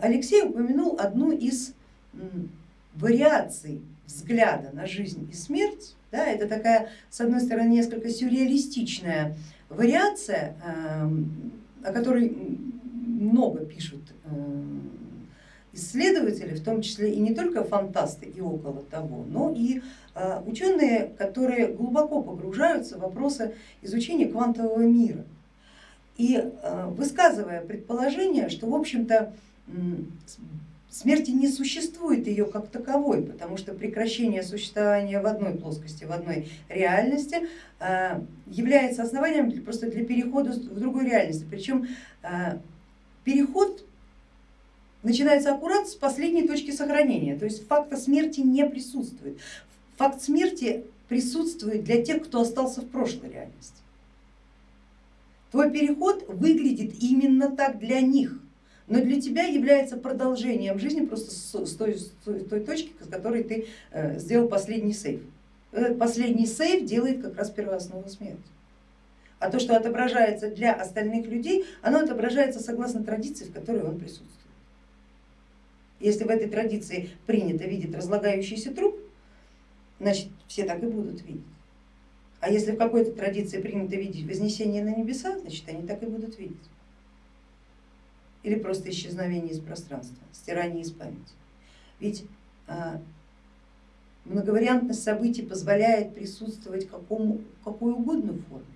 Алексей упомянул одну из вариаций взгляда на жизнь и смерть. Да, это такая, с одной стороны, несколько сюрреалистичная вариация, эм, о которой много пишут э, исследователи, в том числе и не только фантасты и около того, но и э, ученые, которые глубоко погружаются в вопросы изучения квантового мира. И э, высказывая предположение, что в общем-то смерти не существует ее как таковой, потому что прекращение существования в одной плоскости, в одной реальности э, является основанием просто для перехода в другую реальность. Причем э, переход начинается аккурат с последней точки сохранения, то есть факта смерти не присутствует. Факт смерти присутствует для тех, кто остался в прошлой реальности. Твой переход выглядит именно так для них но для тебя является продолжением жизни просто с той, с той точки, с которой ты э, сделал последний сейф. Этот последний сейф делает как раз первооснову смерти. А то, что отображается для остальных людей, оно отображается согласно традиции, в которой он присутствует. Если в этой традиции принято видеть разлагающийся труп, значит все так и будут видеть. А если в какой-то традиции принято видеть вознесение на небеса, значит они так и будут видеть или просто исчезновение из пространства, стирание из памяти. Ведь а, многовариантность событий позволяет присутствовать какому, какой угодно форме.